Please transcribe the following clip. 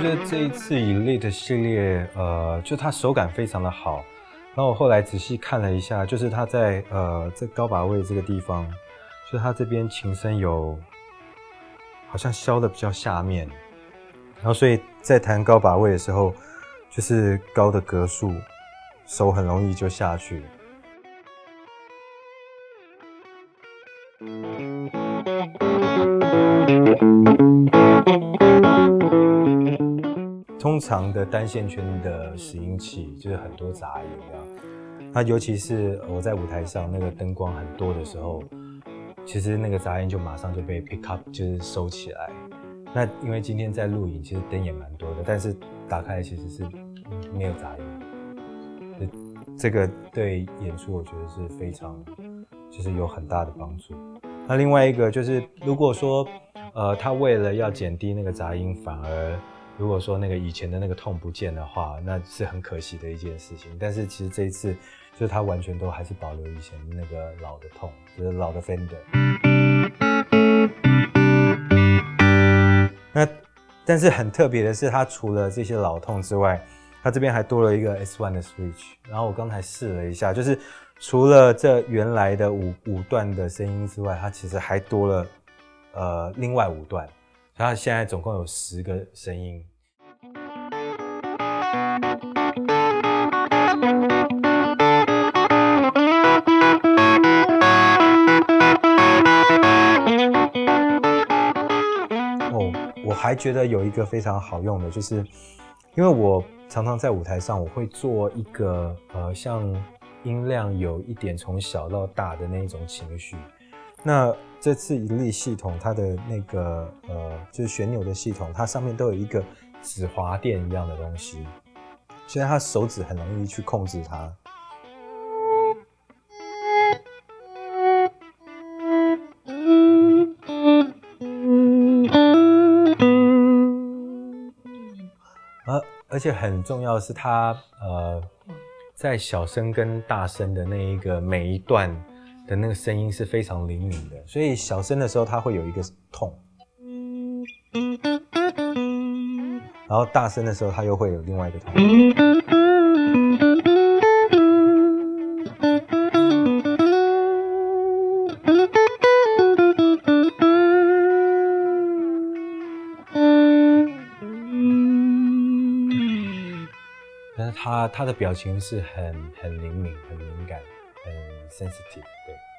得这一次 Elite 系列，呃，就它手感非常的好。然后我后来仔细看了一下，就是它在呃这高把位这个地方，就它这边琴身有好像削的比较下面，然后所以在弹高把位的时候，就是高的格数，手很容易就下去。通常的单线圈的拾音器就是很多杂音啊，那尤其是我在舞台上那个灯光很多的时候，其实那个杂音就马上就被 pick up，就是收起来。那因为今天在录影，其实灯也蛮多的，但是打开其实是没有杂音。这个对演出我觉得是非常，就是有很大的帮助。那另外一个就是，如果说呃他为了要减低那个杂音，反而如果说那个以前的那个痛不见的话，那是很可惜的一件事情。但是其实这一次，就是他完全都还是保留以前那个老的痛，就是老的 Fender。那但是很特别的是，它除了这些老痛之外，它这边还多了一个 S1 的 Switch。然后我刚才试了一下，就是除了这原来的五五段的声音之外，它其实还多了呃另外五段。它现在总共有十个声音。哦，我还觉得有一个非常好用的，就是因为我常常在舞台上，我会做一个呃，像音量有一点从小到大的那一种情绪。那这次引力系统，它的那个呃，就是旋钮的系统，它上面都有一个指滑垫一样的东西，所以他手指很容易去控制它。而而且很重要的是，它呃，在小声跟大声的那一个每一段。的那个声音是非常灵敏的，所以小声的时候它会有一个痛，然后大声的时候它又会有另外一个痛。但是他他的表情是很很灵敏、很敏感、很 sensitive，对。